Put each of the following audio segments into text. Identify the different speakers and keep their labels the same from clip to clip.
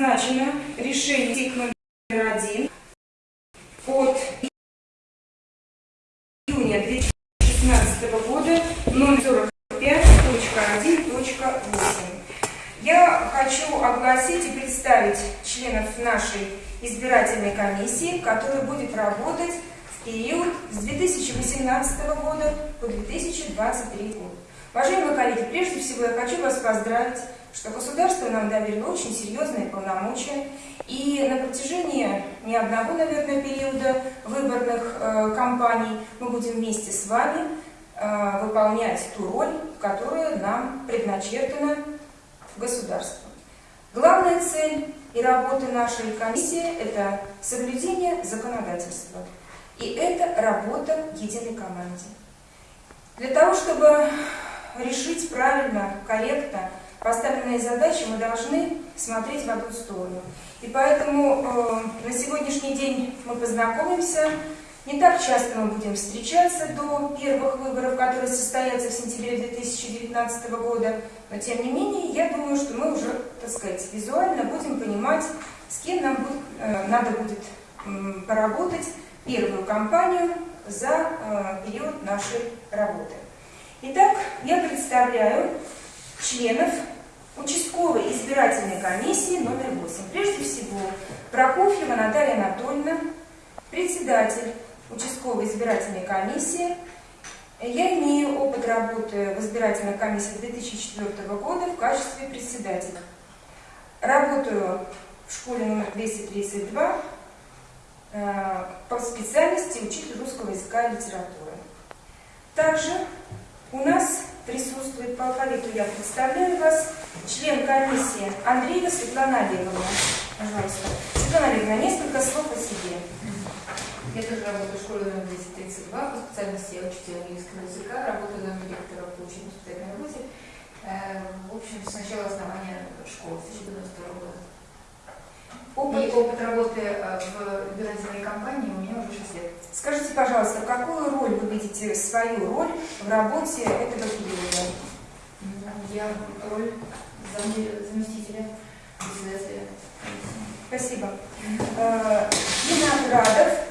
Speaker 1: назначено решение ТИК номер один от июня 2016 года номер 45.1.8. Я хочу огласить и представить членов нашей избирательной комиссии, которая будет работать в период с 2018 года по 2023 год. Уважаемые коллеги, прежде всего я хочу вас поздравить, что государство нам доверило очень серьезные полномочия, и на протяжении не одного, наверное, периода выборных э, кампаний мы будем вместе с вами э, выполнять ту роль, которая нам предначертана государством. Главная цель и работа нашей комиссии – это соблюдение законодательства. И это работа единой команде. Для того, чтобы решить правильно, корректно поставленные задачи, мы должны смотреть в одну сторону. И поэтому э, на сегодняшний день мы познакомимся. Не так часто мы будем встречаться до первых выборов, которые состоятся в сентябре 2019 года. Но тем не менее, я думаю, что мы уже, так сказать, визуально будем понимать, с кем нам будет, э, надо будет э, поработать первую кампанию за э, период нашей работы. Итак, я представляю членов участковой избирательной комиссии номер 8. Прежде всего, Прокофьева Наталья Анатольевна, председатель участковой избирательной комиссии. Я имею опыт работы в избирательной комиссии 2004 года в качестве председателя. Работаю в школе номер 232 э, по специальности учитель русского языка и литературы. Также у нас присутствует по алфавиту, я представляю вас, член комиссии Андреева Светлана Олеговна. Пожалуйста. Светлана Олеговна, несколько слов о себе.
Speaker 2: Я тоже работаю в школе номер 232, по специальности я учитель английского языка, работаю на директора по учебной воспитательной работе. Э, в общем, с начала основания школы, с 2092 года. Опыт. Опыт работы э, в избирательной кампании у меня уже 6 лет.
Speaker 1: Скажите, пожалуйста, какую роль вы видите, свою роль в работе этого периода?
Speaker 2: Я роль заместителя председателя
Speaker 1: Спасибо. Виноградов.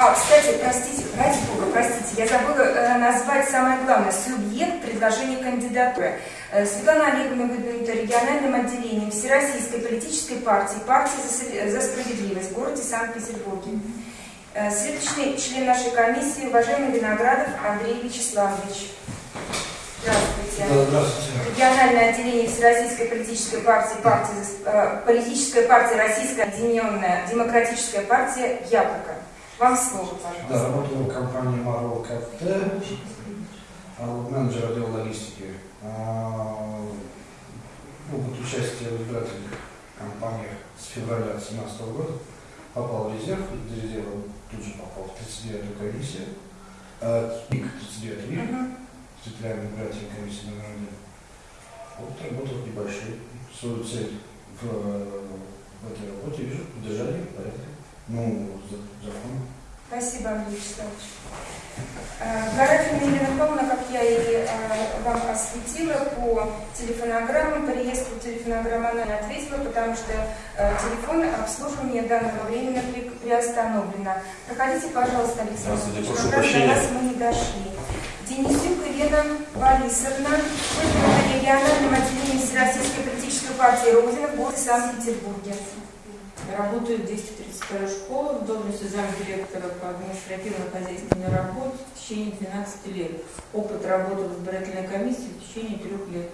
Speaker 1: А, кстати, простите, ради бога, простите, я забыла э, назвать самое главное, субъект предложения кандидатуры. Э, Светлана Олеговна выдвинута региональным отделением Всероссийской политической партии «Партия за справедливость» в городе Санкт-Петербурге. Э, следующий член нашей комиссии, уважаемый Виноградов Андрей Вячеславович. Здравствуйте.
Speaker 3: Да, здравствуйте.
Speaker 1: Региональное отделение Всероссийской политической партии, партии э, политическая партия Российская объединенная демократическая партия Яблоко. Вам слово, пожалуйста.
Speaker 3: Да, работаю в компании Marvel КТ, а, менеджер отдела логистики. А, Опыт участия в избирательных кампаниях с февраля 2017 года попал в резерв, из резерва тут же попал в 39-ю комиссию, а, ТИК 39 ВИК,
Speaker 1: Мгм.
Speaker 3: территориальной избирательной комиссии номер один. Вот работал небольшой. Свою цель в, э, в этой работе вижу поддержание порядка. Ну, за- закон.
Speaker 1: Спасибо, Андрей Вячеславович. Э, Гарафина Елена Павловна, как я и э, вам осветила по телефонограммам, по реестру телефонограмм она не ответила, потому что э, телефон обслуживания данного времени при- приостановлено. Проходите, пожалуйста, Александр.
Speaker 4: Здравствуйте, прошу
Speaker 1: раз
Speaker 4: прощения.
Speaker 1: нас мы не дошли. Денисюк Елена Борисовна, выдвинута региональным отделением Всероссийской политической партии Родина в городе Санкт-Петербурге.
Speaker 5: Работаю в 232 школе в должности замдиректора по административно-хозяйственной работе в течение 12 лет. Опыт работы в избирательной комиссии в течение трех лет.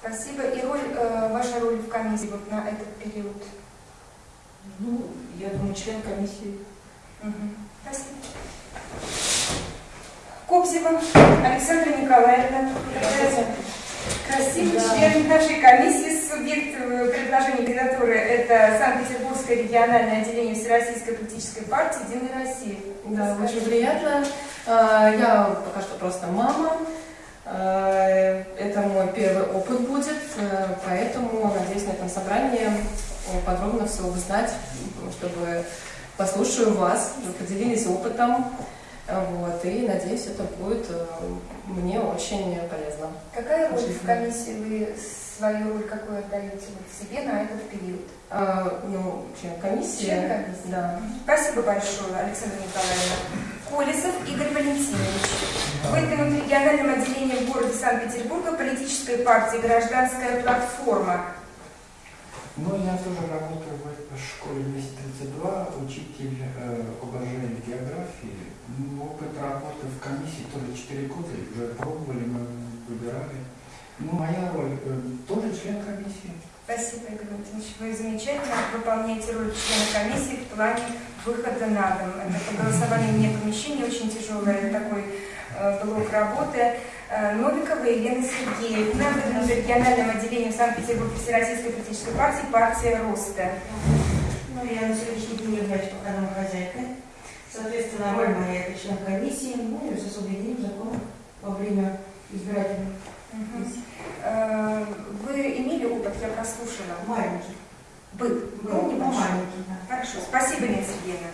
Speaker 1: Спасибо. И роль, э, ваша роль в комиссии вот на этот период?
Speaker 5: Ну, я думаю, член комиссии.
Speaker 1: Мгм. Спасибо. Кобзева Александра Николаевна. Такая Красивый
Speaker 5: Да.
Speaker 1: член нашей комиссии, субъект э, предложения кандидатуры. Это Санкт-Петербургское региональное отделение Всероссийской политической партии «Единая Россия».
Speaker 6: Да,
Speaker 1: Скажите.
Speaker 6: очень приятно. А, Я пока что просто мама. А, Это мой первый опыт будет, э, поэтому надеюсь на этом собрании э, подробно все узнать, чтобы послушаю вас, поделились опытом. Вот, и надеюсь, это будет э, мне очень полезно.
Speaker 2: Какая роль в комиссии вы свою роль какую отдаете вот себе на этот период?
Speaker 6: А, ну, член комиссии.
Speaker 2: Член комиссии.
Speaker 6: Да.
Speaker 1: Спасибо большое, Александра Николаевна. Колесов Игорь Валентинович. Вы в региональном отделении в городе Санкт-Петербурга политической партии «Гражданская платформа».
Speaker 4: Ну, я тоже работаю в школе 232, учитель э, обожаю географии. Ну, опыт работы в комиссии тоже 4 года, уже пробовали, мы выбирали. Ну, моя роль э, тоже член комиссии.
Speaker 1: Спасибо, Игорь Валентинович. Вы замечательно выполняете роль члена комиссии в плане выхода на дом. Это по голосованию вне помещения, очень тяжелый такой э, блок работы. Э, Новикова Елена Сергеевна, в региональном отделении в Санкт-Петербурге Всероссийской политической партии «Партия Роста».
Speaker 7: Ну, я на сегодняшний день являюсь пока домохозяйкой. Соответственно, роль моя – это член комиссии, ну и с освобождением закона во время избирательных.
Speaker 1: Э, Вы имели опыт, я прослушала.
Speaker 7: маленьких.
Speaker 1: Был, был
Speaker 7: Ну,
Speaker 1: небольшой.
Speaker 7: маленьких, да.
Speaker 1: Хорошо, спасибо, Елена Сергеевна.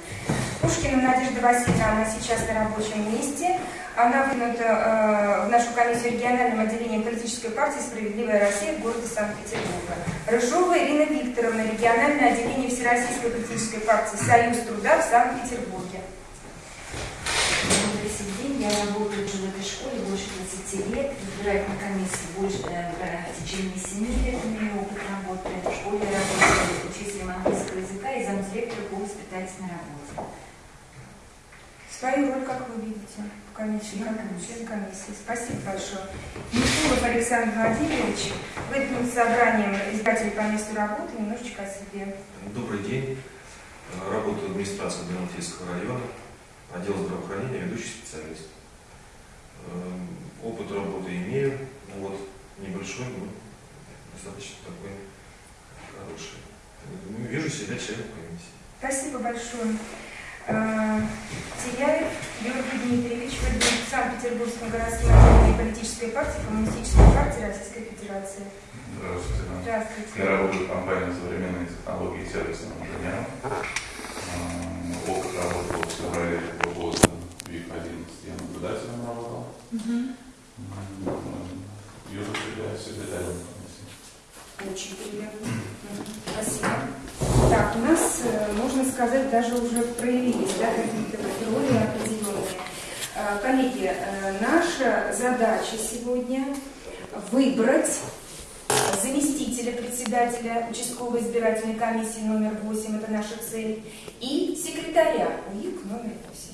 Speaker 1: Пушкина Надежда Васильевна, она сейчас на рабочем месте. Она выдвинута э, в нашу комиссию региональным отделением политической партии «Справедливая Россия» в городе Санкт-Петербурга. Рыжова Ирина Викторовна, региональное отделение Всероссийской политической партии «Союз труда» в Санкт-Петербурге.
Speaker 8: Добрый день, я работаю уже в этой школе больше 20 лет, в избирательной комиссии больше э, в течение 7 лет имею опыт работы. В школе я работаю учителем английского языка и замдиректора по воспитательной работе.
Speaker 1: Свою роль как вы видите в комиссии, член комиссии? Спасибо большое. Никулов Александр Владимирович, выдвинут собранием избирателей по месту работы немножечко о себе.
Speaker 9: Добрый день. Работаю в администрации Адмиралтейского района, отдел здравоохранения, ведущий специалист. Эм, Опыт работы имею, ну вот небольшой, но достаточно такой хороший. Вижу себя комиссии.
Speaker 1: Спасибо большое. Э, Теряев Георгий Дмитриевич, выдвинут в Санкт-Петербургском городском отделении политической партии Коммунистической партии Российской Федерации.
Speaker 10: Здравствуйте.
Speaker 1: Здравствуйте.
Speaker 10: Я работаю в компании «Современные технологии и сервисным инженером». Эм, Опыт работы в феврале этого года в ВИК-11 я наблюдателем работал. М, Вижу себя секретарем.
Speaker 1: Очень приятно. Спасибо. Нас, э, можно сказать, даже уже проявились да, какие-то роли определенные. Э, Коллеги, э, наша задача сегодня выбрать заместителя председателя участковой избирательной комиссии номер 8, это наша цель, и секретаря УИК номер 8.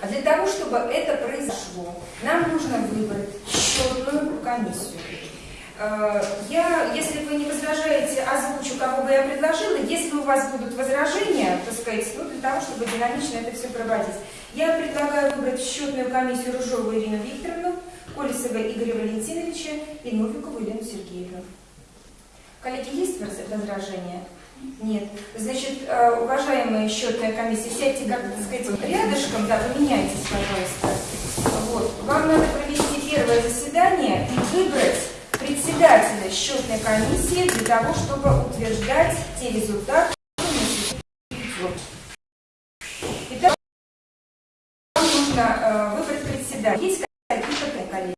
Speaker 1: А для того, чтобы это произошло, нам нужно выбрать счетную комиссию. Э, Я, если вы не возражаете, озвучу, кого бы я предложила. Если у вас будут возражения, так сказать, ну, для того, чтобы динамично это все проводить, я предлагаю выбрать в счетную комиссию Рыжову Ирину Викторовну, Колесова Игоря Валентиновича и Новикову Елену Сергеевну. Коллеги, есть воз- возражения? Нет. Значит, э, уважаемые счетная комиссия, сядьте, как так сказать, рядышком, да, поменяйтесь, пожалуйста. Вот. Вам надо провести первое заседание и выбрать председателя счетной комиссии для того, чтобы утверждать те результаты. Итак, вам нужно э, председателя. Есть какие-то коллеги?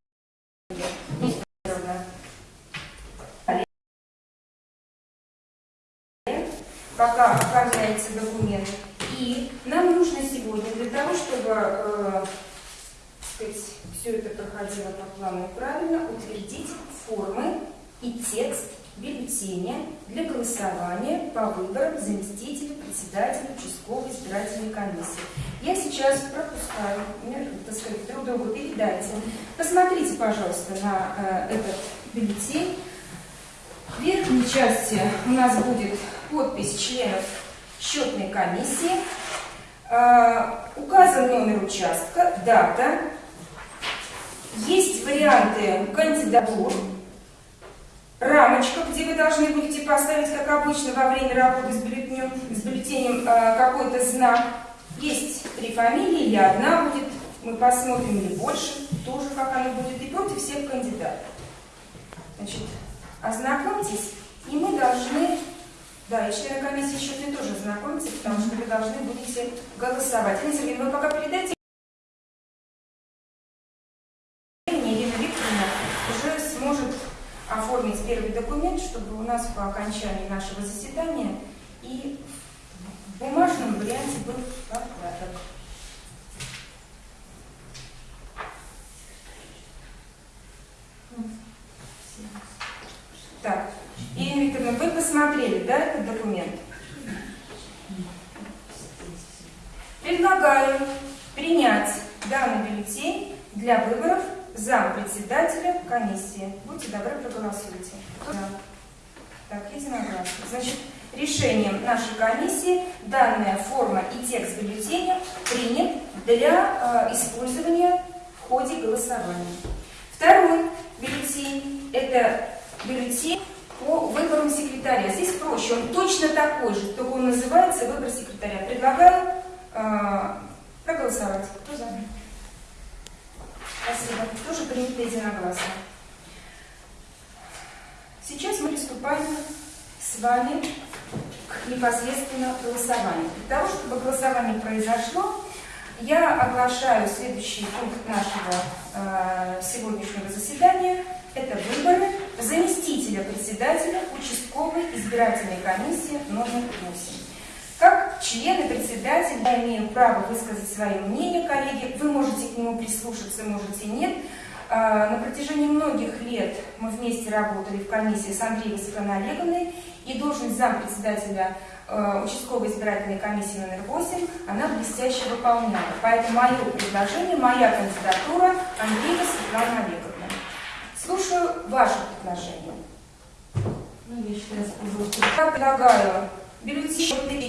Speaker 1: Пока оформляется документ. И нам нужно сегодня для того, чтобы э, сказать, все это проходило по плану правильно, утвердить формы и текст бюллетеня для голосования по выборам заместителя председателя участковой избирательной комиссии. Я сейчас пропускаю, так сказать, друг другу передайте. Посмотрите, пожалуйста, на э, этот бюллетень. В верхней части у нас будет подпись членов счетной комиссии, Э, указан номер участка, дата, есть варианты кандидатур, рамочка, где вы должны будете поставить, как обычно, во время работы с бюллетенем, с бюллетенем э, какой-то знак. Есть три фамилии или одна будет, мы посмотрим, или больше, тоже как она будет, и против всех кандидатов. Значит, ознакомьтесь, и мы должны, да, и члены комиссии счетной тоже ознакомиться, потому что вы должны будете голосовать. Сергеевна, вы пока передайте чтобы у нас по окончании нашего заседания и в бумажном варианте был порядок. Так, Ирина Викторовна, вы посмотрели, да, этот документ? Предлагаю принять данный бюллетень для выборов зампредседателя комиссии. Будьте добры, проголосуйте. Да. Так, единогласно. Значит, решением нашей комиссии данная форма и текст бюллетеня принят для э, использования в ходе голосования. Второй бюллетень – это бюллетень по выборам секретаря. Здесь проще, он точно такой же, только он называется выбор секретаря. Предлагаю э, проголосовать. Кто за? Спасибо. Тоже принято единогласно. Сейчас мы приступаем с вами к непосредственно голосованию. Для того, чтобы голосование произошло, я оглашаю следующий пункт нашего э, сегодняшнего заседания. Это выборы заместителя председателя участковой избирательной комиссии номер 8. Как члены председателя я имею право высказать свое мнение, коллеги. Вы можете к нему прислушаться, можете нет. А, на протяжении многих лет мы вместе работали в комиссии с Андреем Светланой Олеговной, и должность зампредседателя э, участковой избирательной комиссии номер 8 она блестяще выполняла. Поэтому мое предложение, моя кандидатура Андреева Светлана Олеговна. Слушаю ваше предложение.
Speaker 7: Ну, я считаю,
Speaker 1: Я предлагаю бюллетень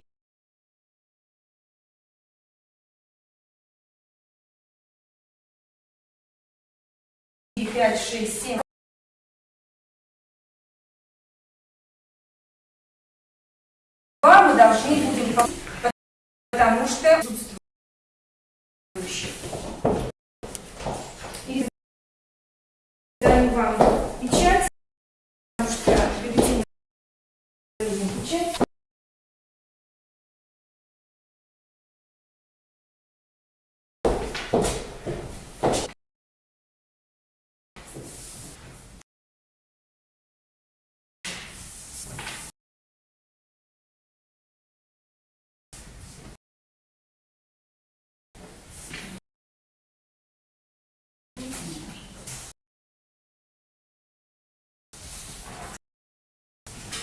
Speaker 1: шесть, семь. Два мы должны будем, по- потому что присутствующих. И даю вам печать, потому что бюллетень печать.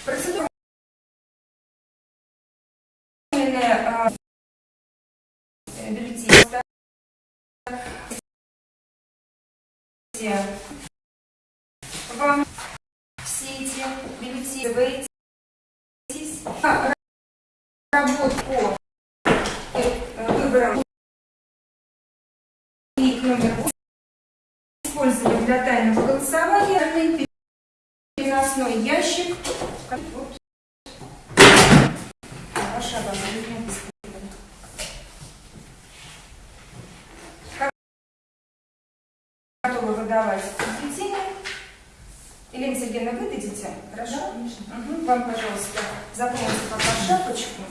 Speaker 1: Процедура а, э, бюллетень. Вам все эти бюллетени вы а, работу по выборам и номер восемь использовали для тайного голосования переносной ящик. Вот. Ваше обозрение бесплатно. Как готовы выдавать бюллетени? Елена Сергеевна, вы дадите? Хорошо? Мгм. Вам, пожалуйста, запомните пока шапочку.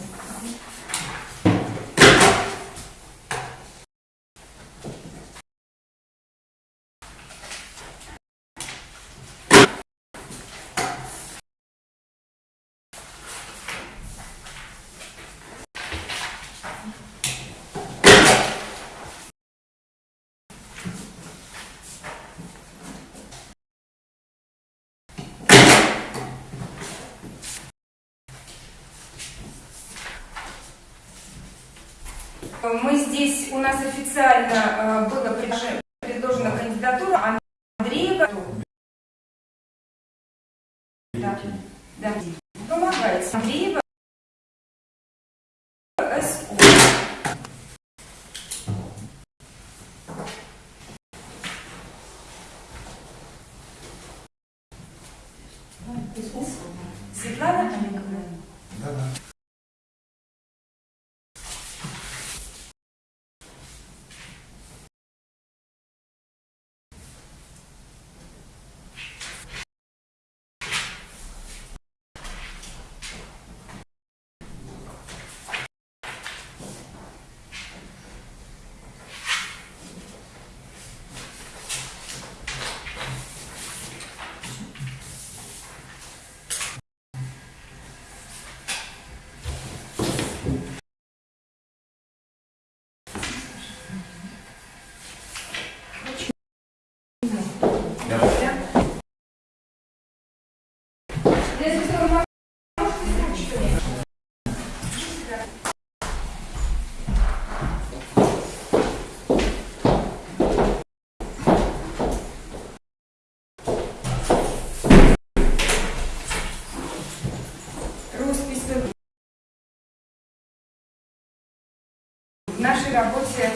Speaker 1: Нашей работе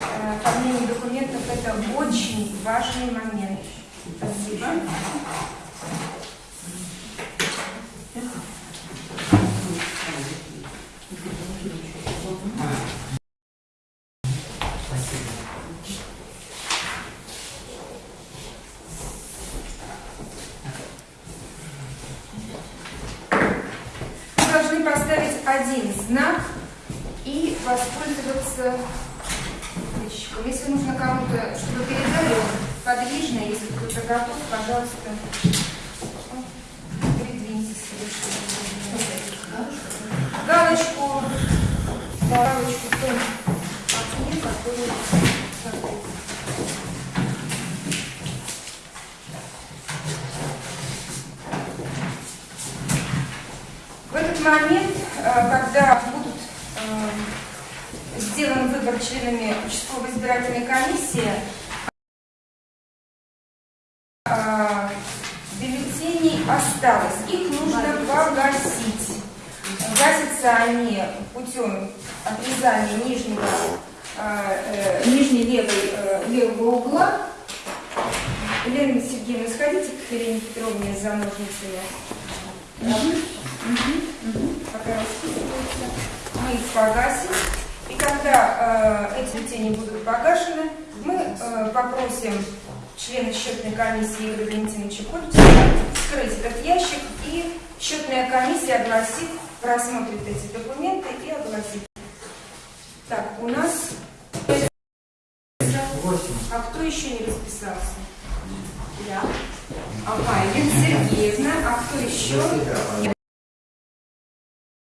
Speaker 1: э, оформление документов это очень важный момент. Спасибо. Вы должны поставить один знак и воспользоваться ящиком. Если нужно кому-то, чтобы передали, он подвижно, если кто-то готов, пожалуйста, ну, передвиньтесь совершенно. Галочку, галочку в том окне, который закрыт. В этот момент, э, когда будут э, сделан выбор членами участковой избирательной комиссии, э, бюллетеней осталось. Их нужно погасить. Гасятся они путем отрезания нижнего, э, э, нижней левой, э, левого угла. Елена Сергеевна, сходите к Елене Петровне за ножницами. Пока расписывается. Мы их погасим. И когда э, эти бюллетени будут погашены, мы э, попросим члена счетной комиссии Игоря Валентиновича Кольцева вскрыть этот ящик, и счетная комиссия огласит, просмотрит эти документы и огласит. Так, у нас... А кто еще не расписался? Я. Ага, Елена Сергеевна, а кто еще?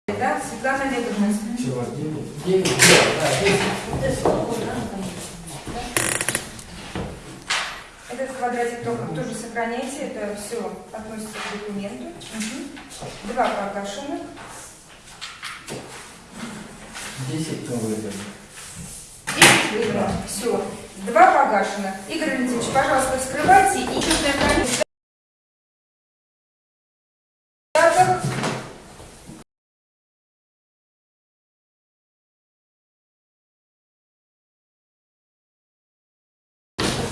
Speaker 1: Да, Светлана Олеговна.
Speaker 4: Чего, девять? Девять, да, девять.
Speaker 1: Этот квадратик только тоже сохраняйте, это все относится к документу. Мгм. Два погашенных.
Speaker 4: Десять кто выбрали.
Speaker 1: Десять выбрано. Все. Два погашенных. Игорь Валентинович, пожалуйста, вскрывайте и.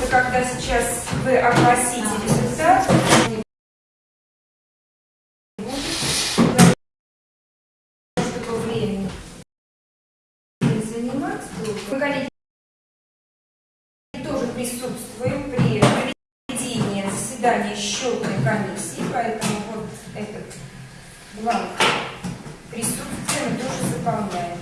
Speaker 1: Это когда сейчас вы огласите результат. Мы, тоже присутствуем при проведении заседания счетной комиссии, поэтому вот этот бланк присутствия мы тоже заполняем.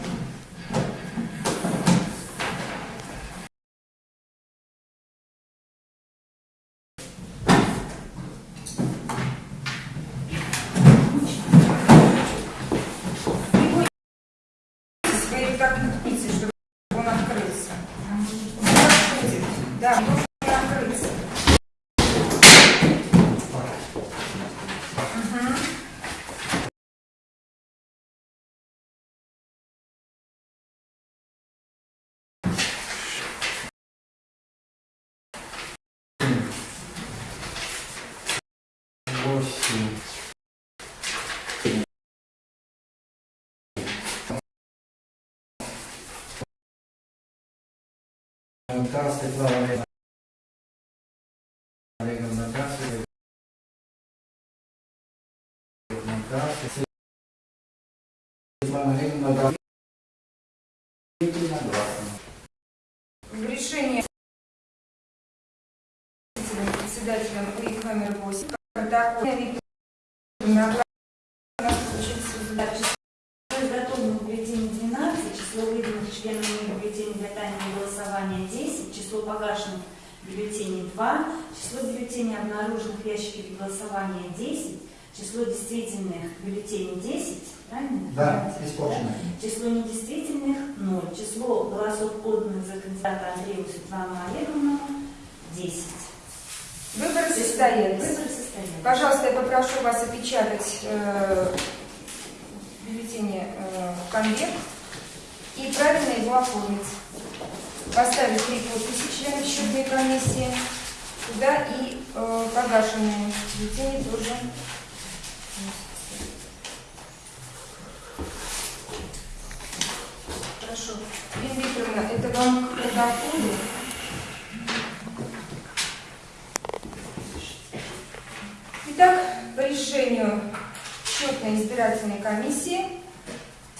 Speaker 1: Не наткните, чтобы он открылся. Он открыться.
Speaker 4: Да, Светлана Олеговна. Олеговна, да, Светлана, Олеговна.
Speaker 1: В решении председателем УИК номер 8 протокол на
Speaker 8: Изготовлено бюллетень 12, число выданных членами бюллетеней для тайного голосования 10, число погашенных бюллетеней 2, число бюллетеней, обнаруженных в ящике голосования 10, число действительных бюллетеней 10, правильно?
Speaker 4: Да,
Speaker 8: Понимаете,
Speaker 4: исполнено.
Speaker 8: Число недействительных 0, число голосов поданных за кандидата Андреева Светлану Олеговну 10.
Speaker 1: Выборы состоялись.
Speaker 8: Выборы состоялись.
Speaker 1: Пожалуйста, я попрошу вас опечатать э, бюллетени э, в конверт и правильно его оформить. Поставить три подписи членов счетной комиссии туда и э, погашенные бюллетени тоже. Хорошо. Ирина Викторовна, это вам к протоколу? Итак, по решению счетной избирательной комиссии,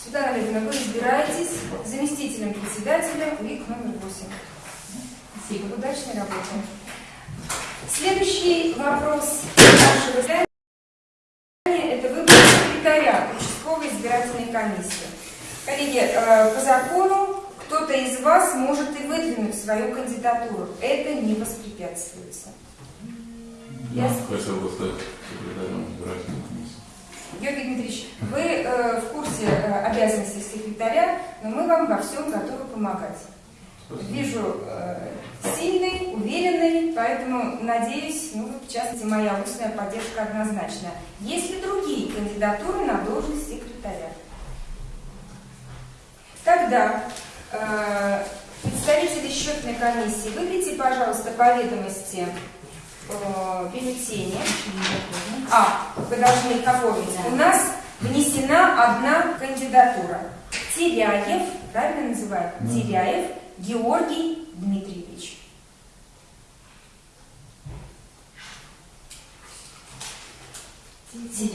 Speaker 1: Светлана Олеговна, вы избираетесь заместителем председателя УИК номер 8. Спасибо. Удачной работы. Следующий вопрос нашего заседания – это выбор секретаря участковой избирательной комиссии. Коллеги, э, по закону кто-то из вас может и выдвинуть свою кандидатуру. Это не воспрепятствуется.
Speaker 10: Я
Speaker 1: Я-
Speaker 10: хотел бы стать секретарем избирательной комиссии.
Speaker 1: Георгий Дмитриевич, вы э, в курсе э, обязанностей секретаря, но мы вам во всем готовы помогать.
Speaker 10: Спасибо.
Speaker 1: Вижу э, сильный, уверенный, поэтому надеюсь, ну, в частности, моя устная поддержка однозначна. Есть ли другие кандидатуры на должность секретаря? Тогда э, представители счетной комиссии, выдайте, пожалуйста, по ведомости э, бюллетени. А, вы должны их оформить. У нас внесена одна кандидатура. Теряев, правильно называют?
Speaker 10: Да.
Speaker 1: Теряев Георгий Дмитриевич. Так,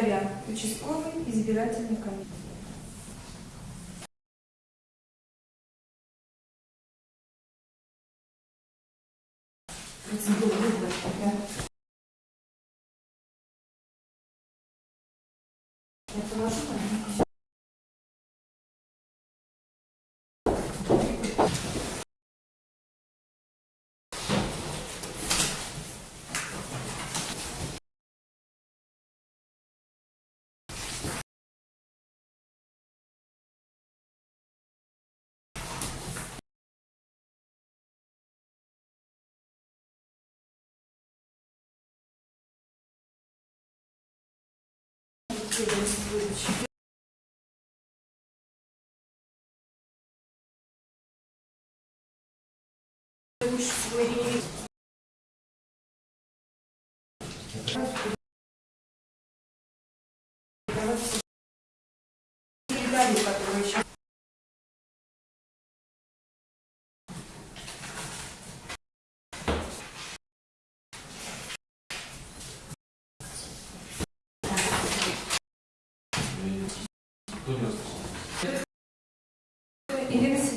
Speaker 1: секретаря участковой избирательной комиссии. Процедура выбора. Да. Я Лучше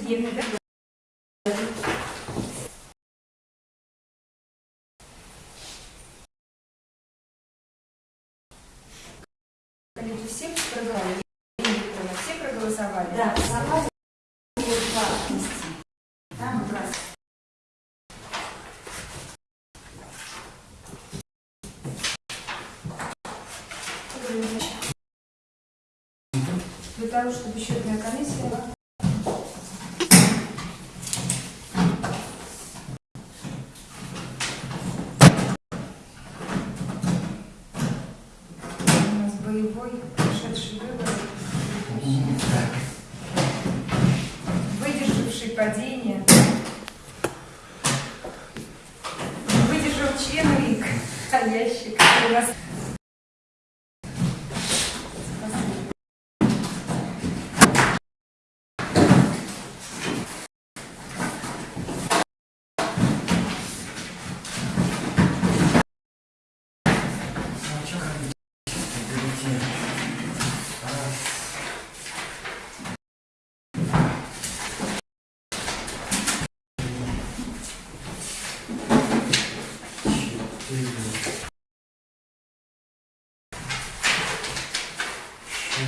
Speaker 1: Коллеги, все проголосовали? Все проголосовали?
Speaker 8: Да, согласен. Там как раз.
Speaker 1: Для того, чтобы счетная комиссия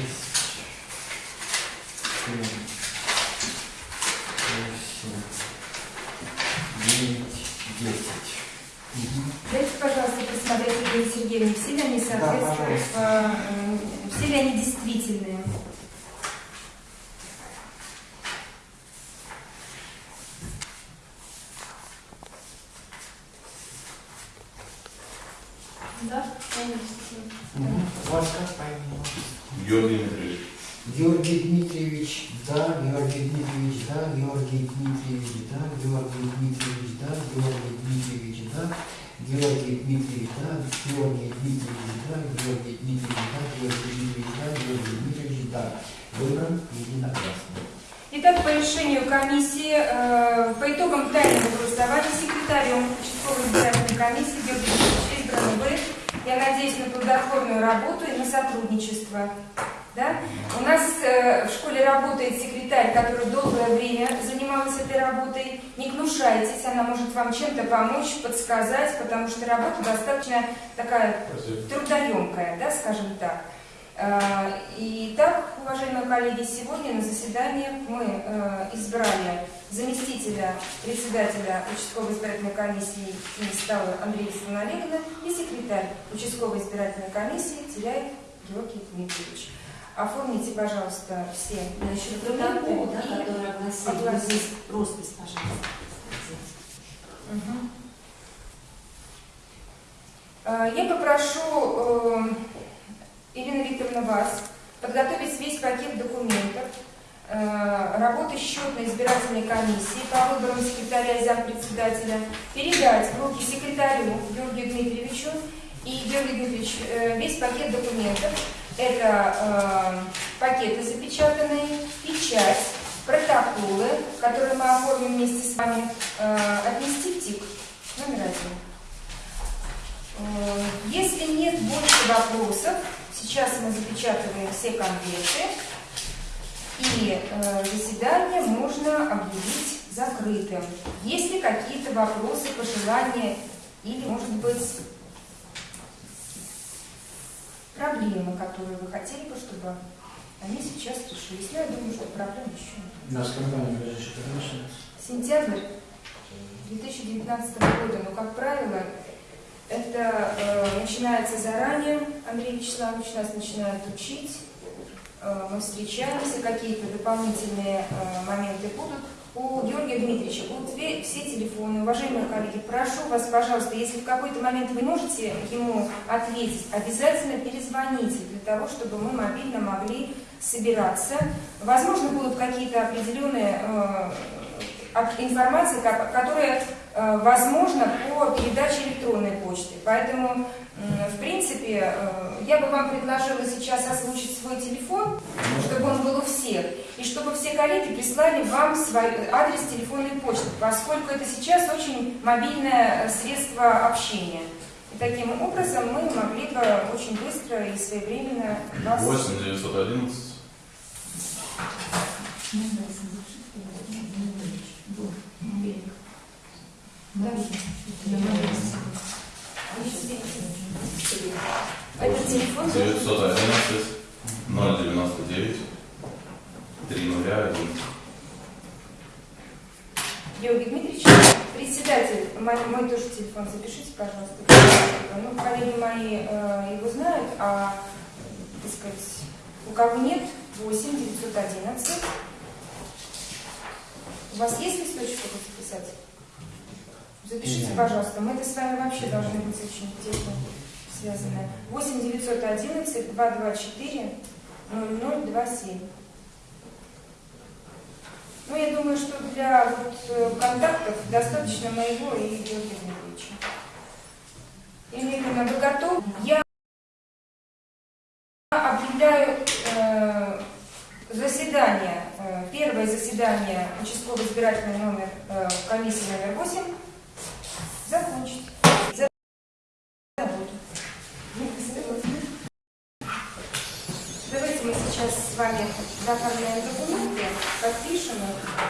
Speaker 1: is Я надеюсь на плодотворную работу и на сотрудничество. Да? У нас э, в школе работает секретарь, который долгое время занималась этой работой. Не гнушайтесь, она может вам чем-то помочь, подсказать, потому что работа достаточно такая трудоемкая, да, скажем так. Э, Итак, уважаемые коллеги, сегодня на заседании мы э, избрали заместителя председателя участковой избирательной комиссии Стала Андрея Владимировна Олеговна и секретарь участковой избирательной комиссии Теряев Георгий Дмитриевич. Оформите, пожалуйста, все
Speaker 8: Насчет протокола, да,
Speaker 1: и
Speaker 8: который огласил,
Speaker 1: огласить.
Speaker 8: здесь роспись, пожалуйста.
Speaker 1: Э, Я попрошу э, Ирина Викторовна вас подготовить весь пакет документов работы счетной избирательной комиссии по выборам секретаря и зампредседателя, передать в руки секретарю Георгию Дмитриевичу и Георгий Дмитриевич э, весь пакет документов. Это э, пакеты запечатанные, печать, протоколы, которые мы оформим вместе с вами, э, отнести в ТИК номер один. Э, Если нет больше вопросов, сейчас мы запечатываем все конверты, и э, заседание можно объявить закрытым. Есть ли какие-то вопросы, пожелания или, может быть, проблемы, которые вы хотели бы, чтобы они сейчас решились? Ну, я думаю, что проблем еще нет.
Speaker 3: У нас компания ближайшая начинается?
Speaker 1: Сентябрь 2019 года, но, как правило, это э, начинается заранее. Андрей Вячеславович нас начинает учить. Э, мы встречаемся, какие-то дополнительные э, моменты будут. У Георгия Дмитриевича будут все телефоны. Уважаемые коллеги, прошу вас, пожалуйста, если в какой-то момент вы можете ему ответить, обязательно перезвоните для того, чтобы мы мобильно могли собираться. Возможно, будут какие-то определенные э, информации, ко- которые возможно по передаче электронной почты. Поэтому, в принципе, я бы вам предложила сейчас озвучить свой телефон, чтобы он был у всех, и чтобы все коллеги прислали вам свой адрес телефонной почты, поскольку это сейчас очень мобильное э, средство общения. И таким образом мы могли бы очень быстро и своевременно вас...
Speaker 10: 8 911
Speaker 1: Этот телефон должен быть
Speaker 10: 911 099 301.
Speaker 1: Георгий Дмитриевич, председатель, мой, мой тоже телефон запишите, пожалуйста. Ну, коллеги мои э, его знают, а, так сказать, у кого нет, 8 911. У вас есть листочек, чтобы записать? Запишите,
Speaker 4: Нет.
Speaker 1: пожалуйста. Мы это с вами вообще должны быть очень тесно связаны. 8 911 224 0027. Ну, я думаю, что для вот, э, контактов достаточно моего и Георгия Дмитриевича. Эльвира, вы готовы? Я объявляю э, заседание, э, первое заседание участкового избирательного номер, э, комиссии номер 8 закончить. За работу. Заполняем документы, подпишем их.